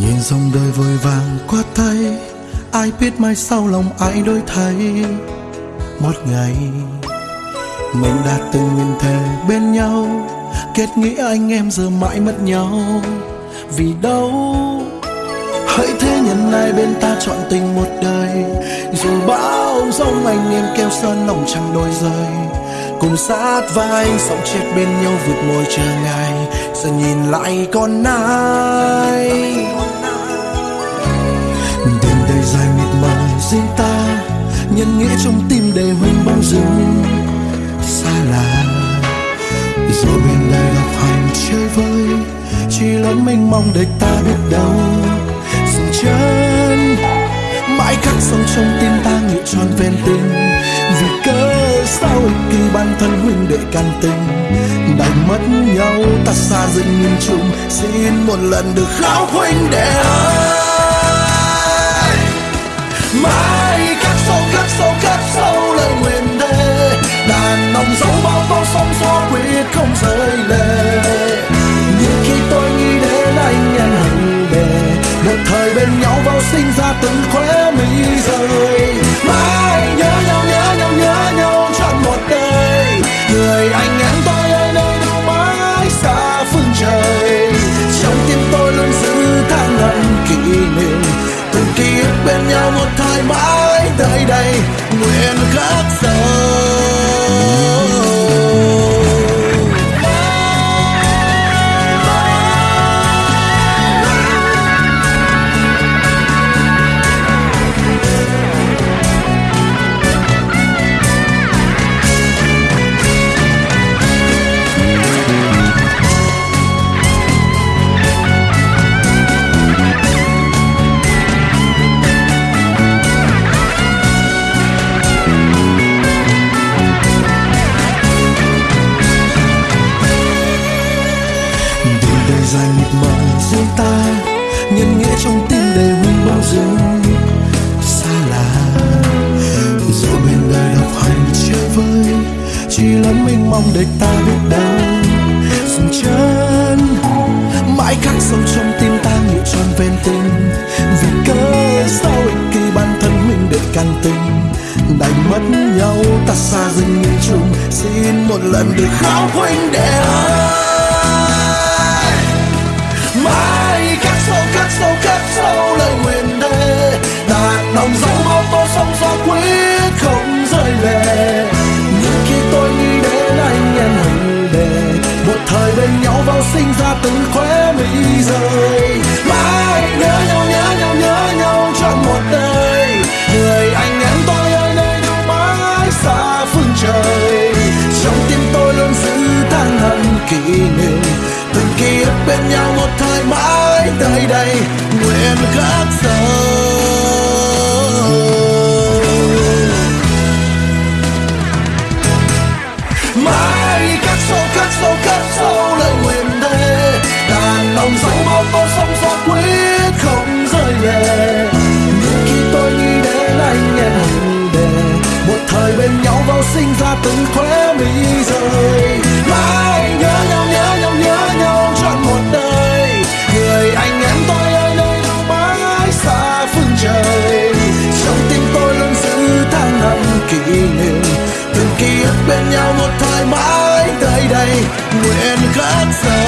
Nhìn dòng đời vội vàng qua tay, ai biết mai sau lòng ai đổi thay. Một ngày, mình đã từng nguyện thề bên nhau, kết nghĩa anh em giờ mãi mất nhau. Vì đâu? Hãy thế nhân ai bên ta chọn tình một đời, dù bao giông anh em kêu sơn lòng chẳng đôi rời cùng sát vai sống chết bên nhau vượt môi chờ ngày giờ nhìn lại con ai đêm đầy dài mịt mờ riêng ta, nhân nghĩa trong tim đầy hoen bóng rừng. Xa lạ rồi bên đời gặp hành chơi vơi, chỉ lớn mênh mong để ta biết đâu khắc sâu trong tim ta nguyện tròn ven tình. Vì cớ sao ích kỷ bản thân huynh đệ can tình. Đành mất nhau, ta xa dần nhìn chung, xin một lần được khóc huynh đệ ơi. Kỷ niệm. Từng ký ức bên nhau một thời mãi tới đây. Nguyện khắc sâu. Mênh mong đời ta biết đâu Dừng chân, Mãi khắc sâu trong tim ta nhiều tròn ven tình. Vì cớ sao ích kỷ bản thân mình để can tình. Đành mất nhau, ta xa dần nhìn chung xin một lần được khóc huynh đệ ơi hận từng ký ức bên nhau một thời mãi tới đây, nguyện khắc sâu. Mãi khắc sâu khắc sâu khắc sâu lời nguyện thề đàn lòng dấu bao con sóng gió quyết không rơi lệ nhưng khi tôi nghĩ đến anh em hình đề một thời bên nhau vào sinh ra từng khóe mi rời kỷ niệm từng ký ức bên nhau một thoải mái đây đây nguyện khắc sâu